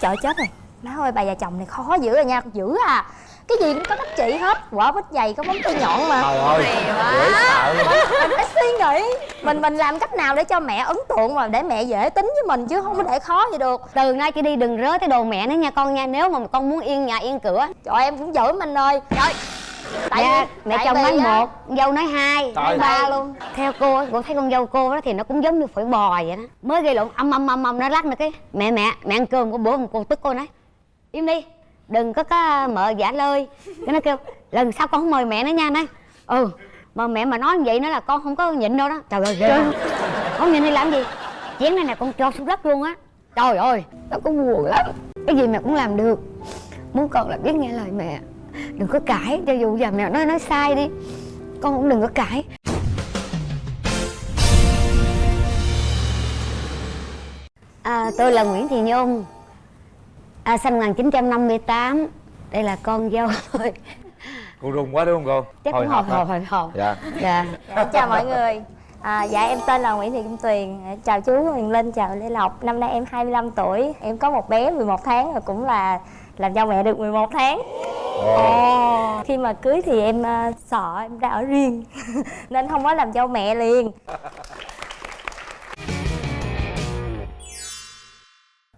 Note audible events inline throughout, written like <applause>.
Trời chết rồi. Má ơi bà già chồng này khó dữ rồi nha. Dữ à. Cái gì cũng có cách trị hết. Quả bít dày có móng tay nhọn mà. Trời ơi dễ sợ. Mình phải suy nghĩ. Mình mình làm cách nào để cho mẹ ấn tượng Mà để mẹ dễ tính với mình Chứ không có để khó vậy được. Từ nay chỉ đi đừng rớ tới đồ mẹ nữa nha con nha. Nếu mà con muốn yên nhà yên cửa. Trời em cũng giỡn anh ơi Trời Tại Dạ, vì- mẹ tại chồng nói một dâu nói hai nói ba luôn. Theo cô á, cô thấy con dâu cô đó thì nó cũng giống như phổi bò vậy đó. Mới gây lộn âm âm âm âm nó lát nữa cái mẹ mẹ mẹ ăn cơm bữa một cô tức cô nói im đi đừng có có mợ giả lơi cái nó kêu lần sau con không mời mẹ nữa nha nói ừ mà mẹ mà nói như vậy nữa là con không có nhịn đâu đó. Trời ơi ghê. Không nhịn đi làm gì? Chén này nè con cho xuống đất luôn á. Trời ơi nó cũng buồn lắm. Cái gì mẹ cũng làm được. Muốn con là biết nghe lời mẹ đừng có cãi cho dù giờ mẹ nói nói sai đi. Con cũng đừng có cãi. À, tôi là Nguyễn Thị Nhung. À, sinh 1958 đây là con dâu tôi. Cô run quá đúng không cô? chắc cũng hồi hộp hả? hồi hộp. Dạ. Dạ. Dạ, chào mọi người. À, Dạ em tên là Nguyễn Thị Kim Tuyền. Chào chú Huyền Linh, chào Lê Lộc. Năm nay em 25 tuổi. Em có một bé 11 tháng rồi cũng là làm cho mẹ được 11 tháng Ồ. Khi mà cưới thì em à, sợ em ra ở riêng <laughs> Nên không có làm cho mẹ liền.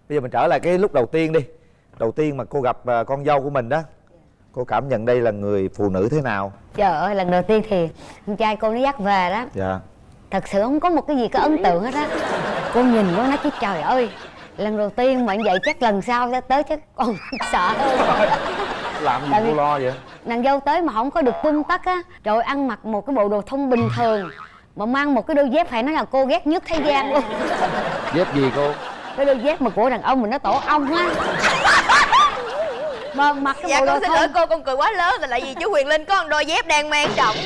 Bây giờ mình trở lại cái lúc đầu tiên đi. Đầu tiên mà cô gặp à, con dâu của mình đó Cô cảm nhận đây là người phụ nữ thế nào? trời ơi lần đầu tiên thì con trai cô nó dắt về đó. Dạ. Thật sự không có một cái gì có ấn tượng hết á. Cô nhìn cô nói chứ trời ơi lần đầu tiên mà như vậy chắc lần sau sẽ tới chắc còn sợ hơn <laughs> Làm gì cô lo vậy? nàng dâu tới mà không có được tung tắc á rồi ăn mặc một cái bộ đồ thông bình thường mà mang một cái đôi dép phải nói là cô ghét nhất thế gian luôn. <laughs> Dép gì cô? cái đôi dép mà của đàn ông mình nó tổ ong á. <laughs> Mà mặc cái Dạ bộ đồ con xin thông. lỗi cô con cười quá lớn Tại vì chú Huyền Linh có một đôi dép đang mang trọng <laughs>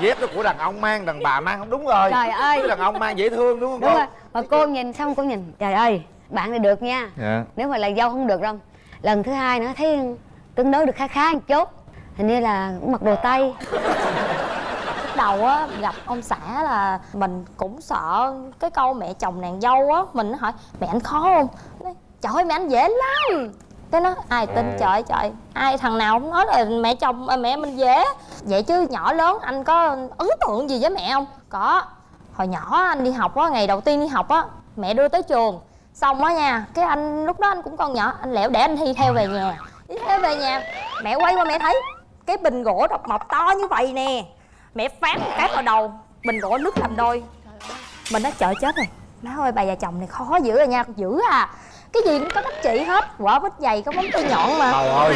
Dép đó của đàn ông mang, đàn bà mang không đúng rồi. Trời ơi. Đàn ông mang dễ thương đúng không đúng cô? rồi. Mà cô nhìn xong cô nhìn trời ơi bạn này được nha. Dạ. Nếu mà là dâu không được đâu lần thứ hai nữa thấy tương đối được khá khá một chút. Hình như là cũng mặc đồ tây. Lúc đầu á gặp ông xã là mình cũng sợ cái câu mẹ chồng nàng dâu á Mình nó hỏi mẹ anh khó không? Nói, Trời ơi mẹ anh dễ lắm. Cái nó ai tin trời ơi trời ai thằng nào cũng nói là mẹ chồng à, mẹ mình dễ. Vậy chứ nhỏ lớn anh có ấn tượng gì với mẹ không? Có. Hồi nhỏ anh đi học á ngày đầu tiên đi học á mẹ đưa tới trường xong á nha cái anh lúc đó anh cũng còn nhỏ anh lẻo để anh thi theo về nhà. Đi theo về nhà mẹ quay qua mẹ thấy cái bình gỗ độc mộc to như vậy nè. Mẹ phát một cái vào đầu bình gỗ nứt làm đôi. Mình nói trời chết rồi. Má ơi bà già chồng này khó dữ rồi nha dữ à. Cái gì cũng có cách trị hết quả bít dày có móng tay nhọn mà. Trời ơi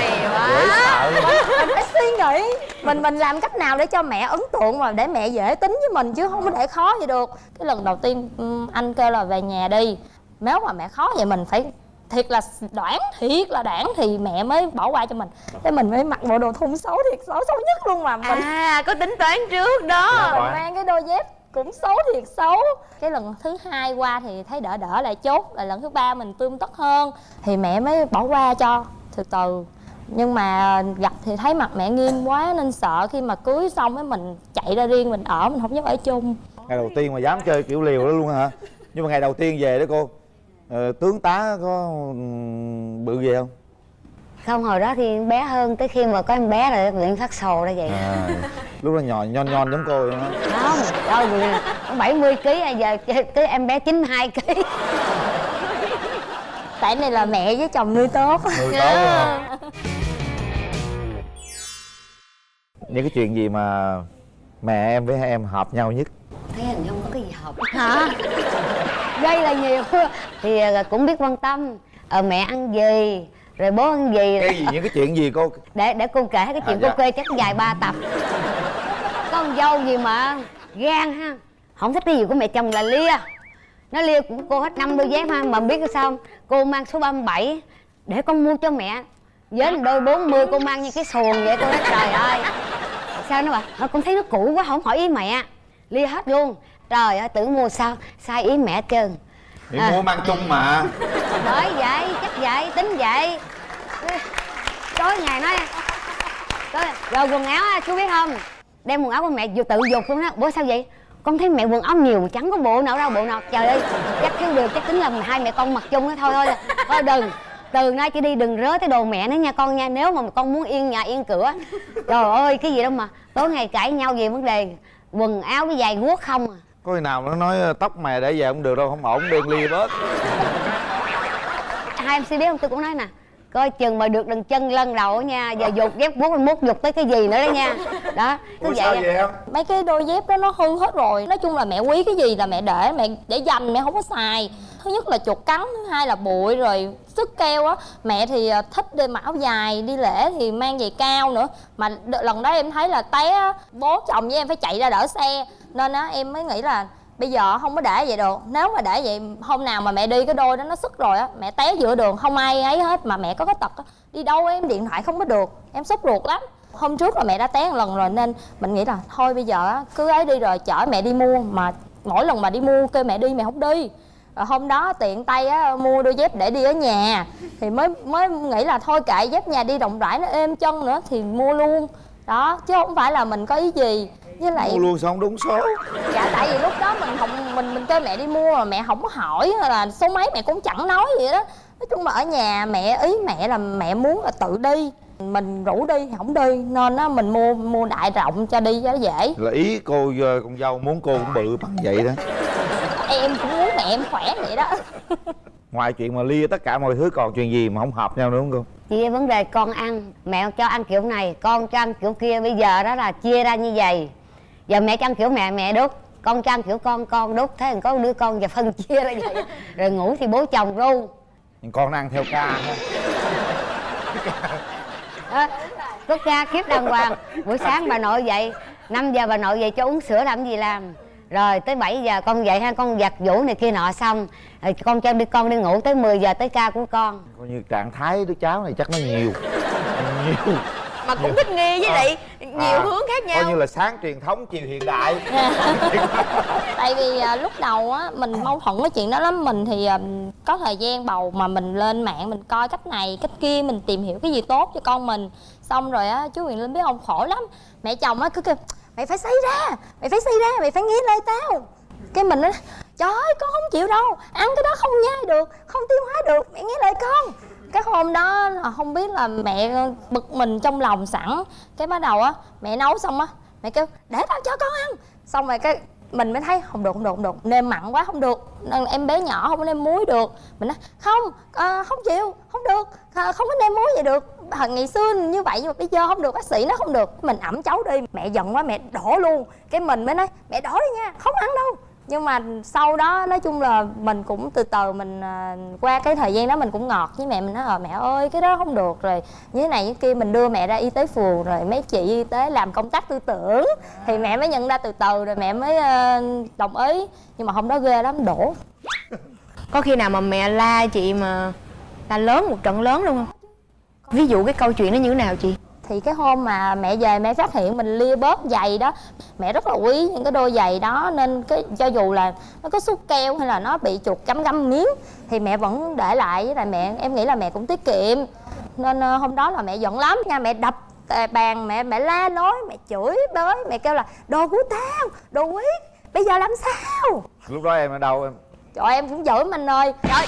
mình phải suy nghĩ mình mình làm cách nào để cho mẹ ấn tượng mà để mẹ dễ tính với mình chứ không có để khó vậy được. Cái lần đầu tiên anh kêu là về nhà đi nếu mà mẹ khó vậy mình phải thiệt là đoản thiệt là đoản thì mẹ mới bỏ qua cho mình. Thế mình mới mặc bộ đồ thun xấu thiệt xấu xấu nhất luôn mà. Mình À có tính toán trước đó. Mình mang cái đôi dép cũng xấu thiệt xấu. Cái lần thứ hai qua thì thấy đỡ đỡ lại chốt rồi lần thứ ba mình tươm tất hơn. Thì mẹ mới bỏ qua cho từ từ. Nhưng mà gặp thì thấy mặt mẹ nghiêm quá nên sợ khi mà cưới xong ấy mình chạy ra riêng mình ở mình không dám ở chung. Ngày đầu tiên mà dám chơi kiểu liều đó luôn hả? Nhưng mà ngày đầu tiên về đó cô ờ, Tướng tá có ừm, bự gì không? không hồi đó thì bé hơn tới khi mà có em bé rồi luyện phát sồ ra vậy À, lúc đó nhòn nhon nhon giống cô vậy đó không đâu vì nó 70 kg à giờ tới em bé 92 kg tại này là mẹ với chồng nuôi tốt Người tốt hả? Những cái chuyện gì mà mẹ em với em hợp nhau nhất? thấy hình như không có cái gì hợp hả gây là nhiều. <laughs> Thì à, cũng biết quan tâm. Ờ, mẹ ăn gì rồi bố ăn gì. Cái gì, những cái chuyện gì cô? để để cô kể cái chuyện À, cô dạ. kê chắc dài ba tập. Con dâu gì mà gan ha không thích cái gì của mẹ chồng là lia. Nó lia của cô hết năm đôi dép ha mà biết sao không? cô mang số 37 để con mua cho mẹ. Với đôi 40 cô mang như cái xuồng vậy cô nói trời ơi. Sao nó bảo "Ờ, con thấy nó cũ quá không hỏi ý mẹ. Lia hết luôn trời ơi tưởng mua sao? Sai ý mẹ trơn. Thì À. mua mang chung mà. Bởi vậy chắc vậy tính vậy. Tối ngày nói tối, rồi quần áo á chú biết không? Đem quần áo của mẹ vừa tự dục luôn á. Bữa sao vậy? Con thấy mẹ quần áo nhiều chẳng có bộ nào đâu bộ nào. Trời ơi chắc thiếu được chắc tính là hai mẹ con mặc chung đó thôi thôi thôi đừng. Từ nay chỉ đi đừng rớ tới đồ mẹ nữa nha con nha nếu mà con muốn yên nhà yên cửa. Trời ơi cái gì đâu mà tối ngày cãi nhau về vấn đề quần áo với giày guốc không à có khi nào nó nói ờ, tóc mày để về không được đâu, không ổn đen ly bớt. Hai em biết không? Tôi cũng nói nè coi chừng mà được đừng chân lân đầu á nha giờ dục dép guốc mốt dục tới cái gì nữa đó nha. Đó cứ Ủa vậy sao à. vậy em? Mấy cái đôi dép đó nó hư hết rồi. Nói chung là mẹ quý cái gì là mẹ để mẹ để dành mẹ không có xài. Thứ nhất là chuột cắn thứ hai là bụi rồi sức keo á. Mẹ thì à, thích đi mặc áo dài đi lễ thì mang giày cao nữa. Mà lần đó em thấy là té bố chồng với em phải chạy ra đỡ xe. Nên á em mới nghĩ là bây giờ không có để vậy được. Nếu mà để vậy hôm nào mà mẹ đi cái đôi đó nó sức rồi á mẹ té giữa đường không ai ấy hết mà mẹ có cái tật á đi đâu em? Điện thoại không có được. Em sốt ruột lắm. Hôm trước là mẹ đã té một lần rồi nên mình nghĩ là thôi bây giờ á, cứ ấy đi rồi chở mẹ đi mua mà mỗi lần mà đi mua kêu mẹ đi mẹ không đi. Rồi hôm đó tiện tay á mua đôi dép để đi ở nhà. Thì mới mới nghĩ là thôi kệ dép nhà đi rộng rãi nó êm chân nữa thì mua luôn. Đó chứ không phải là mình có ý gì với lại mua luôn sao không đúng số. Dạ tại vì lúc đó mình không mình mình kêu mẹ đi mua mà mẹ không có hỏi hay là số mấy mẹ cũng chẳng nói gì đó. Nói chung là ở nhà mẹ ý mẹ là mẹ muốn là tự đi. Mình rủ đi thì không đi nên á mình mua mua đại rộng cho đi cho nó dễ. Là ý cô ờ, con dâu muốn cô cũng bự bằng vậy đó. Em cũng muốn mẹ em khỏe vậy đó. <laughs> Ngoài chuyện mà lia tất cả mọi thứ còn chuyện gì mà không hợp nhau nữa không cô? Chỉ vấn đề con ăn mẹ cho ăn kiểu này con cho ăn kiểu kia. Bây giờ đó là chia ra như vậy giờ mẹ cho ăn kiểu mẹ mẹ đút con cho ăn kiểu con con đút thế còn có đứa con giờ phân chia ra vậy. Rồi ngủ thì bố chồng ru. Nhưng con nó ăn theo ca. Ha đó có ca kiếp đàng hoàng. Buổi sáng bà nội dậy 5 giờ bà nội dậy cho uống sữa làm gì làm? Rồi tới 7 giờ con dậy ha con giặt vũ này kia nọ xong. Rồi con cho đi con đi ngủ tới 10 giờ tới ca của con. Coi như trạng thái đứa cháu này chắc nó nhiều. Nhiều. Mà cũng thích nghi với lại nhiều À, hướng khác nhau. coi như là sáng truyền thống chiều hiện đại. <laughs> Tại vì à, lúc đầu á mình mâu thuẫn cái chuyện đó lắm. Mình thì à, có thời gian bầu mà mình lên mạng mình coi cách này cách kia mình tìm hiểu cái gì tốt cho con mình. Xong rồi á chú Huyền Linh biết không khổ lắm. Mẹ chồng á cứ kêu mày phải xây ra mày phải xây ra mày phải nghe lời tao. Cái mình á trời ơi con không chịu đâu ăn cái đó không nhai được không tiêu hóa được mẹ nghe lời con cái hôm đó là không biết là mẹ bực mình trong lòng sẵn. Cái bắt đầu á mẹ nấu xong á mẹ kêu để tao cho con ăn. Xong rồi cái mình mới thấy không được không được không được nêm mặn quá không được. Nên em bé nhỏ không có nêm muối được. Mình nói không à, không chịu không được à, không có nêm muối vậy được. À, ngày xưa như vậy nhưng mà bây giờ không được bác sĩ nó không được. Mình ẩm cháu đi mẹ giận quá mẹ đổ luôn. Cái mình mới nói mẹ đổ đi nha không ăn đâu nhưng mà sau đó nói chung là mình cũng từ từ mình à, qua cái thời gian đó mình cũng ngọt với mẹ mình nói ờ mẹ ơi cái đó không được rồi. Như thế này như kia mình đưa mẹ ra y tế phường rồi mấy chị y tế làm công tác tư tưởng. Thì mẹ mới nhận ra từ từ rồi mẹ mới ờ, đồng ý. Nhưng mà hôm đó ghê lắm đổ. Có khi nào mà mẹ la chị mà la lớn một trận lớn luôn không? Ví dụ cái câu chuyện nó như thế nào chị thì cái hôm mà mẹ về mẹ phát hiện mình lia bớt giày đó mẹ rất là quý những cái đôi giày đó nên cái cho dù là nó có xúc keo hay là nó bị chuột cắm găm miếng thì mẹ vẫn để lại với lại mẹ. Em nghĩ là mẹ cũng tiết kiệm. Nên ờ, hôm đó là mẹ giận lắm nha mẹ đập bàn mẹ mẹ la nói mẹ chửi bới mẹ kêu là đồ của tao đồ quý bây giờ làm sao? Lúc đó em ở đâu em? Trời em cũng giỡn anh ơi trời.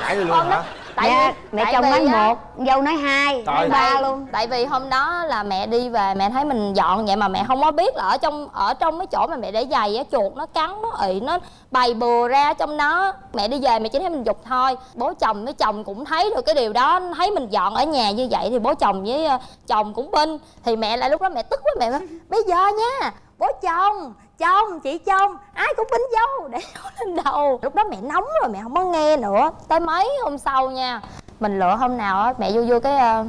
Cãi luôn hả tại dạ, vì mẹ tại chồng vì nói á, một dâu nói hai Trời nói ba luôn. Tại vì hôm đó là mẹ đi về mẹ thấy mình dọn vậy mà mẹ không có biết là ở trong ở trong mấy chỗ mà mẹ để giày á chuột nó cắn nó ị nó bày bừa ra trong đó. Mẹ đi về mẹ chỉ thấy mình dục thôi. Bố chồng với chồng cũng thấy được cái điều đó thấy mình dọn ở nhà như vậy thì bố chồng với ờ, chồng cũng binh thì mẹ lại lúc đó mẹ tức quá mẹ nói bây giờ nha bố chồng chồng chị chồng ai cũng bính dâu để lên đầu. Lúc đó mẹ nóng rồi, mẹ không có nghe nữa. Tới mấy hôm sau nha, mình lựa hôm nào á, mẹ vô vô cái ờ,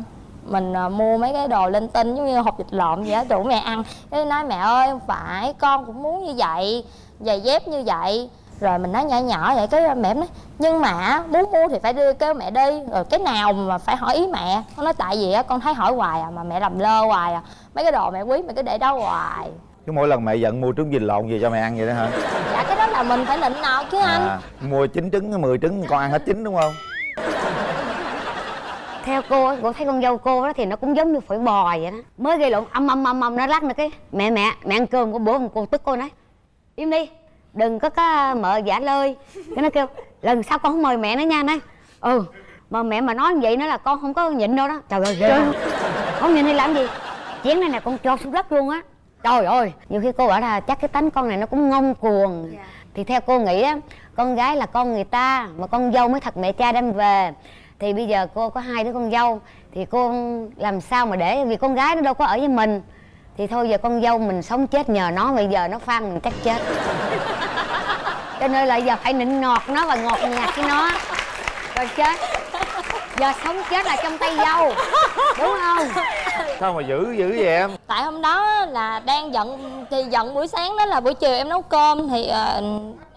mình ờ, mua mấy cái đồ linh tinh giống như hộp vịt lộn vậy á, rủ mẹ ăn. Cái nói, mẹ ơi, không phải, con cũng muốn như vậy, giày dép như vậy. Rồi mình nói nhỏ nhỏ vậy, cái ờ, mẹ nói, nhưng mà muốn mua thì phải đưa kêu mẹ đi. Rồi cái nào mà phải hỏi ý mẹ. Con nói, tại vì á, con thấy hỏi hoài à mà mẹ làm lơ hoài à. Mấy cái đồ mẹ quý mẹ cứ để đó hoài chứ mỗi lần mẹ giận mua trứng vịt lộn về cho mẹ ăn vậy đó hả? Dạ cái đó là mình phải nịnh nọt chứ anh. À, mua chín trứng 10 trứng con ăn hết chín đúng không? Theo cô cô thấy con dâu cô đó thì nó cũng giống như phổi bò vậy đó. Mới gây lộn âm âm âm âm nó lắc nữa cái. Mẹ mẹ mẹ ăn cơm của bố cô tức cô nói im đi đừng có có mợ giả lơi cái nó kêu lần sau con không mời mẹ nữa nha nói ừ mà mẹ mà nói như vậy nó là con không có nhịn đâu đó. Trời ơi ghê. Không? nhịn thì làm gì? Chén này nè con cho xuống đất luôn á trời ơi nhiều khi cô bảo là chắc cái tánh con này nó cũng ngông cuồng. Thì theo cô nghĩ á con gái là con người ta mà con dâu mới thật mẹ cha đem về. Thì bây giờ cô có hai đứa con dâu thì cô làm sao mà để vì con gái nó đâu có ở với mình. Thì thôi giờ con dâu mình sống chết nhờ nó bây giờ nó phan mình chắc chết. <laughs> Cho nên là giờ phải nịnh nọt nó và ngọt nhạt với nó. Rồi chết. Giờ sống chết là trong tay dâu. Đúng không sao mà dữ dữ vậy em? Tại hôm đó là đang giận thì giận buổi sáng đó là buổi chiều em nấu cơm thì ờ,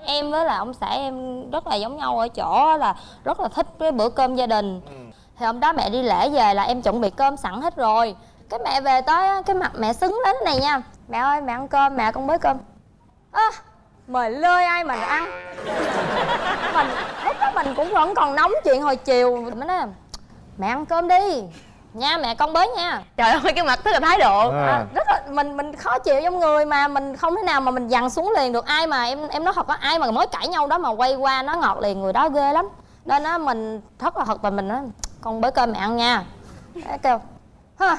em với là ông xã em rất là giống nhau ở chỗ là rất là thích cái bữa cơm gia đình. Thì hôm đó mẹ đi lễ về là em chuẩn bị cơm sẵn hết rồi. Cái mẹ về tới cái mặt mẹ lên thế này nha. Mẹ ơi mẹ ăn cơm mẹ con bới cơm. Ơ mời lơi ai mà ăn. Mình lúc đó mình cũng vẫn còn nóng chuyện hồi chiều. Mới nói mẹ ăn cơm đi nha mẹ con bới nha. Trời ơi cái mặt rất là thái độ. À. À, rất là mình mình khó chịu trong người mà mình không thể nào mà mình dằn xuống liền được. Ai mà em em nói thật á ai mà mới cãi nhau đó mà quay qua nó ngọt liền người đó ghê lắm. Nên á mình rất là thật và mình nói con bới cơm mẹ ăn nha. Cái kêu ha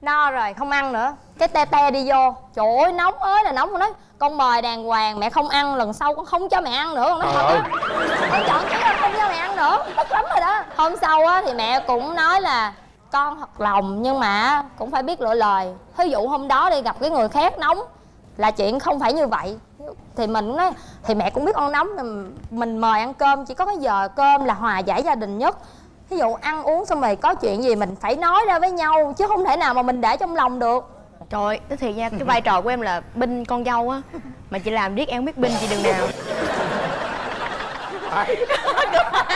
no rồi không ăn nữa. Cái te te đi vô. Trời ơi nóng ơi là nóng mà nói con mời đàng hoàng mẹ không ăn lần sau con không cho mẹ ăn nữa. Con nói thật á. con chọn cái không cho mẹ ăn nữa. Tức lắm rồi đó. Hôm sau á thì mẹ cũng nói là con thật lòng nhưng mà cũng phải biết lựa lời. Ví dụ hôm đó đi gặp cái người khác nóng là chuyện không phải như vậy. Thì mình nói thì mẹ cũng biết con nóng mình, mời ăn cơm chỉ có cái giờ cơm là hòa giải gia đình nhất. Ví dụ ăn uống xong rồi có chuyện gì mình phải nói ra với nhau chứ không thể nào mà mình để trong lòng được. Trời ơi nói thiệt nha cái vai trò của em là binh con dâu á mà chị làm biết em không biết binh chị đừng nào <laughs>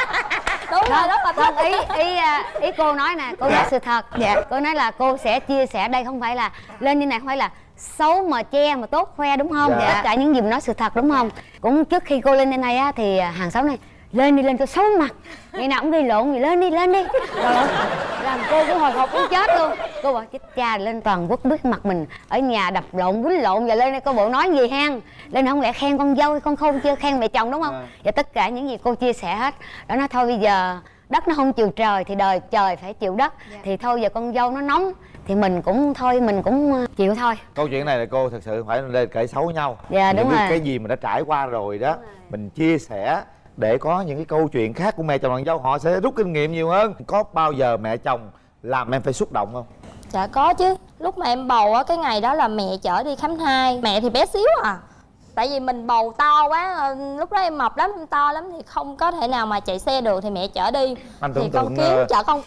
đúng rồi là không thích ý ý à, ý cô nói nè cô nói sự thật. Dạ. cô nói là cô sẽ chia sẻ đây không phải là lên như này không phải là xấu mà che mà tốt khoe đúng không? Dạ. tất cả những gì mình nói sự thật đúng không? Cũng trước khi cô lên trên này á thì à, hàng xóm này lên đi lên cho xấu mặt. Ngày nào cũng gây lộn gì lên đi lên đi. Ơi, làm cô cũng hồi hộp muốn chết luôn. Cô bảo chết cha lên toàn quốc biết mặt mình ở nhà đập lộn quýnh lộn và lên đây cô bộ nói gì hen? Lên không lẽ khen con dâu hay con khôn chưa khen mẹ chồng đúng không? Và tất cả những gì cô chia sẻ hết. Đó nói thôi bây giờ đất nó không chịu trời thì đời trời phải chịu đất. Thì thôi giờ con dâu nó nóng thì mình cũng thôi mình cũng ờ, chịu thôi. Câu chuyện này là cô thật sự phải lên kể xấu nhau. Dạ, Mình đúng rồi. cái gì mình đã trải qua rồi đó mình chia sẻ để có những cái câu chuyện khác của mẹ chồng nàng dâu họ sẽ rút kinh nghiệm nhiều hơn. Có bao giờ mẹ chồng làm em phải xúc động không? Dạ có chứ. Lúc mà em bầu á cái ngày đó là mẹ chở đi khám thai. Mẹ thì bé xíu à. Tại vì mình bầu to quá lúc đó em mập lắm em to lắm thì không có thể nào mà chạy xe được thì mẹ chở đi. Anh thì tưởng con tượng, kiếm ờ, chở con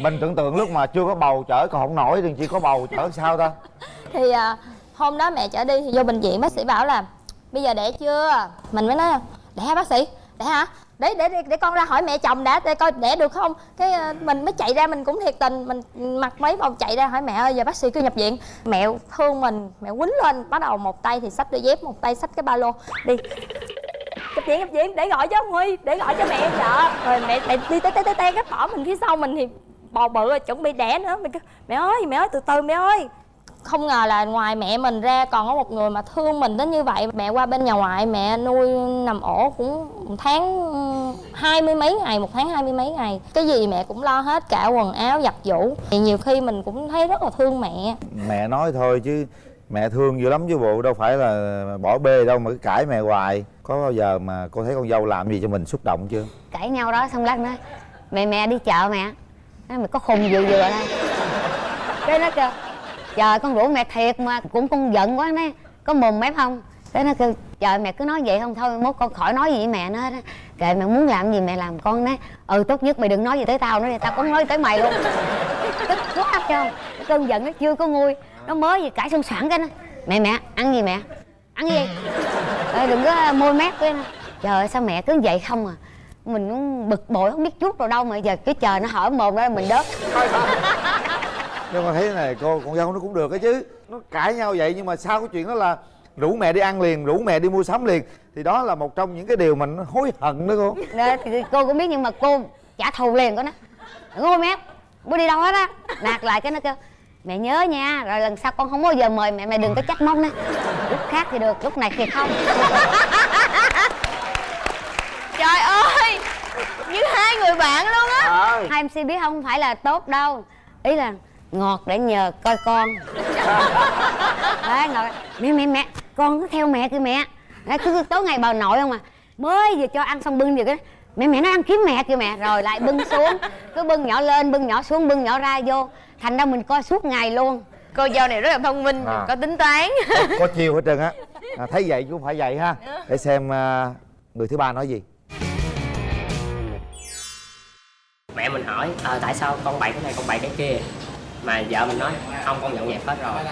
mình tưởng tượng lúc mà chưa có bầu chở còn không nổi thì chỉ có bầu chở sao ta? <laughs> Thì à, hôm đó mẹ chở đi thì vô bệnh viện bác sĩ bảo là bây giờ đẻ chưa? Mình mới nói đẻ bác sĩ? Đẻ hả? Để để để, để con ra hỏi mẹ chồng đã để coi đẻ được không? Cái ờ, mình mới chạy ra mình cũng thiệt tình mình mặc mấy vòng chạy ra hỏi mẹ ơi giờ bác sĩ cứ nhập viện. Mẹ thương mình mẹ quýnh lên bắt đầu một tay thì xách đôi dép một tay xách cái ba lô. Đi. Nhập viện nhập viện để gọi cho ông huy để gọi cho mẹ. Vợ rồi mẹ mẹ đi té té té té cái bỏ mình phía sau mình thì bò bự rồi chuẩn bị đẻ nữa. Mình mẹ ơi mẹ ơi từ từ mẹ ơi không ngờ là ngoài mẹ mình ra còn có một người mà thương mình đến như vậy. Mẹ qua bên nhà ngoại mẹ nuôi nằm ổ cũng một tháng ừm, hai mươi mấy ngày một tháng hai mươi mấy ngày. Cái gì mẹ cũng lo hết cả quần áo giặt giũ. Thì nhiều khi mình cũng thấy rất là thương mẹ. Mẹ nói thôi chứ mẹ thương dữ lắm chứ bộ đâu phải là bỏ bê đâu mà cứ cãi mẹ hoài. Có bao giờ mà cô thấy con dâu làm gì cho mình xúc động chưa? Cãi nhau đó xong lát nói mẹ mẹ đi chợ mẹ. Nói mày có khùng vừa vừa đây? Cái nó kêu trời con rủ mẹ thiệt mà cũng con giận quá nói có mồm mép không? Thế nó kêu trời mẹ cứ nói vậy không thôi mốt con khỏi nói gì với mẹ nữa hết kệ mẹ muốn làm gì mẹ làm con nói ừ tốt nhất mày đừng nói gì tới tao nữa thì tao cũng nói tới mày luôn. Tức quá không? cái cơn giận nó chưa có nguôi. Nó mới gì cãi xong sẵn cái nó mẹ mẹ ăn gì mẹ? Ăn gì? Ê, đừng có môi mép cái nó trời ơi sao mẹ cứ vậy không à? Mình cũng bực bội không biết chút rồi đâu mà giờ cứ chờ nó hở mồm ra mình đớt nhưng mà thấy thế này cô con dâu nó cũng được đó chứ. Nó cãi nhau vậy nhưng mà sau cái chuyện đó là rủ mẹ đi ăn liền rủ mẹ đi mua sắm liền. Thì đó là một trong những cái điều mình hối hận đó cô. Đó, thì cô cũng biết nhưng mà cô trả thù liền có nó ngu mẹ bố đi đâu hết á. Nạt lại cái nó kêu mẹ nhớ nha rồi lần sau con không bao giờ mời mẹ mẹ đừng có trách móc nữa. Lúc khác thì được lúc này thì không. <laughs> Trời ơi như hai người bạn luôn á. Hai mc biết không phải là tốt đâu. Ý là ngọt để nhờ coi con. <laughs> Đấy ngọt. Mẹ mẹ mẹ con cứ theo mẹ kìa mẹ. Đấy, cứ tối ngày bà nội không à? Mới vừa cho ăn xong bưng vừa cái mẹ mẹ nó ăn kiếm mẹ kìa mẹ. Rồi lại bưng xuống. Cứ bưng nhỏ lên bưng nhỏ xuống bưng nhỏ ra vô. Thành ra mình coi suốt ngày luôn. Cô dâu này rất là thông minh À. có tính toán. Có chiêu hết trơn á. À, thấy vậy cũng phải vậy ha. Để xem à, người thứ ba nói gì. Mẹ mình hỏi ờ, tại sao con bày cái này con bày cái kia mà vợ mình nói không con dọn dẹp hết rồi.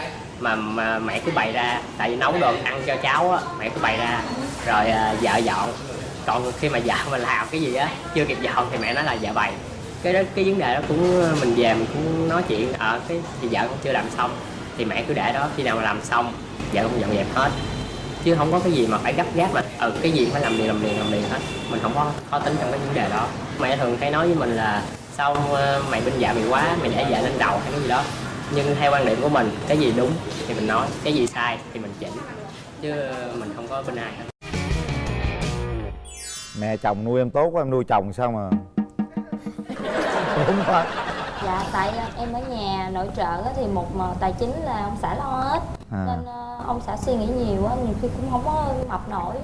Mà, mà mẹ cứ bày ra tại vì nấu đồ ăn cho cháu á mẹ cứ bày ra. Rồi uh, vợ dọn. Còn khi mà vợ mình làm cái gì á chưa kịp dọn thì mẹ nói là vợ bày. Cái đó cái vấn đề đó cũng à, mình về mình cũng nói chuyện ở cái thì vợ cũng chưa làm xong. Thì mẹ cứ để đó khi nào mà làm xong vợ cũng dọn dẹp hết. Chứ không có cái gì mà phải gấp gáp mà ừ cái gì phải làm liền làm liền làm liền hết. Mình không có khó tính trong cái vấn đề đó. Mẹ thường hay nói với mình là sao ờ, mày bên vợ mày quá mày để vợ lên đầu hay cái gì đó. Nhưng theo quan điểm của mình cái gì đúng thì mình nói cái gì sai thì mình chỉnh chứ mình không có bên ai hết. Mẹ chồng nuôi em tốt quá em nuôi chồng sao mà? <laughs> Đúng không dạ tại em ở nhà nội trợ á thì một mà tài chính là ông xã lo hết. À. nên ờ, ông xã suy nghĩ nhiều á nhiều khi cũng không có mập nổi.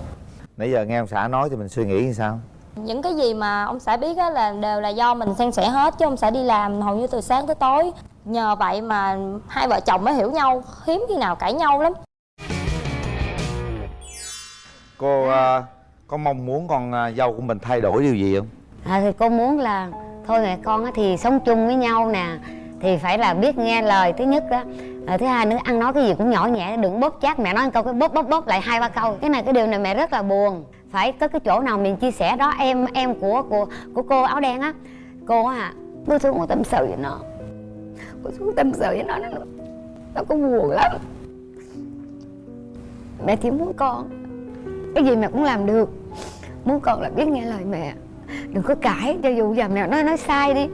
Nãy giờ nghe ông xã nói thì mình suy nghĩ như sao những cái gì mà ông xã biết á là đều là do mình san sẻ hết chứ ông xã đi làm hầu như từ sáng tới tối. Nhờ vậy mà hai vợ chồng mới hiểu nhau hiếm khi nào cãi nhau lắm. Cô à, có mong muốn con à, dâu của mình thay đổi điều gì không? À, thì cô muốn là thôi mẹ con á thì sống chung với nhau nè thì phải là biết nghe lời thứ nhất đó à, thứ hai nữa ăn nói cái gì cũng nhỏ nhẹ đừng bóp chát mẹ nói một câu cái bóp bóp bóp lại hai ba câu. Cái này cái điều này mẹ rất là buồn phải có cái chỗ nào mình chia sẻ đó, em em của của của cô áo đen á. Cô à cô xuống cô tâm sự với nó. Cô xuống tâm sự với nó nó nó có buồn lắm. Mẹ chỉ muốn con, cái gì mẹ cũng làm được. Muốn con là biết nghe lời mẹ. Đừng có cãi, cho dù giờ mẹ nói nói sai đi.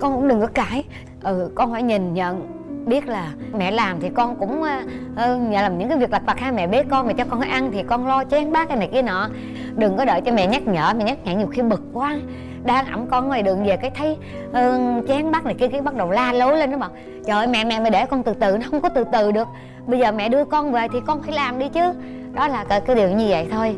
Con cũng đừng có cãi. Ừ con phải nhìn nhận biết là mẹ làm thì con cũng uh, làm những cái việc lặt vặt ha mẹ bế con mẹ cho con ăn thì con lo chén bát cái này kia nọ. Đừng có đợi cho mẹ nhắc nhở mẹ nhắc nhở nhiều khi bực quá. Đang ẵm con ngoài đường về cái thấy ờ, chén bát này kia cái bắt đầu la lối lên nó bảo trời ơi mẹ mẹ mẹ để con từ từ nó không có từ từ được. Bây giờ mẹ đưa con về thì con phải làm đi chứ. Đó là cái, cái điều như vậy thôi.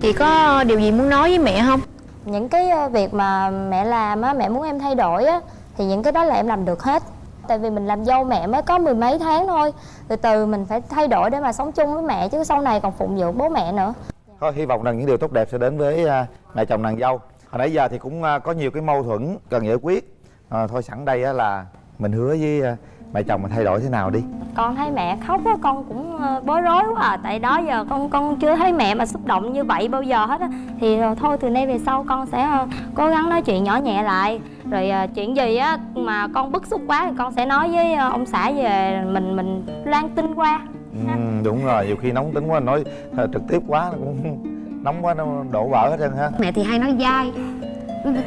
Chị có điều gì muốn nói với mẹ không? Những cái ờ, việc mà mẹ làm á mẹ muốn em thay đổi á thì những cái đó là em làm được hết tại vì mình làm dâu mẹ mới có mười mấy tháng thôi. Từ từ mình phải thay đổi để mà sống chung với mẹ chứ sau này còn phụng dưỡng bố mẹ nữa. Thôi hy vọng rằng những điều tốt đẹp sẽ đến với à, mẹ chồng nàng dâu. Hồi nãy giờ thì cũng à, có nhiều cái mâu thuẫn cần giải quyết. À, Thôi sẵn đây á là mình hứa với à, mẹ chồng mình thay đổi thế nào đi. Con thấy mẹ khóc á con cũng ờ, bối rối quá à. Tại đó giờ con con chưa thấy mẹ mà xúc động như vậy bao giờ hết á. Thì ờ, thôi từ nay về sau con sẽ cố gắng nói chuyện nhỏ nhẹ lại rồi ờ, chuyện gì á mà con bức xúc quá thì con sẽ nói với ờ, ông xã về mình mình loan tin qua. Ừ, Đúng rồi, nhiều khi nóng tính quá nói à, trực tiếp quá nó cũng <laughs> nóng quá nó đổ vỡ hết trơn ha mẹ thì hay nói dai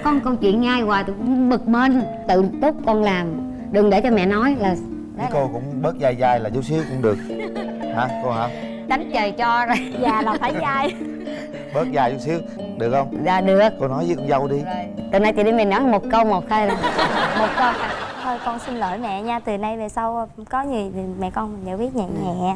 con câu chuyện nhai hoài tôi cũng bực mình. Tự túc con làm đừng để cho mẹ nói là Với cô cũng bớt dai dai là chút xíu cũng được. <laughs> Hả cô hả? đánh trời cho rồi. Già là phải <laughs> dai Bớt dài chút xíu, được không? dạ được. Cô nói với con dâu đi. Từ nay chị đi mình nói một câu một thôi là <laughs> một câu. Thôi con xin lỗi mẹ nha. Từ nay về sau có gì thì mẹ con mình giải quyết nhẹ nhẹ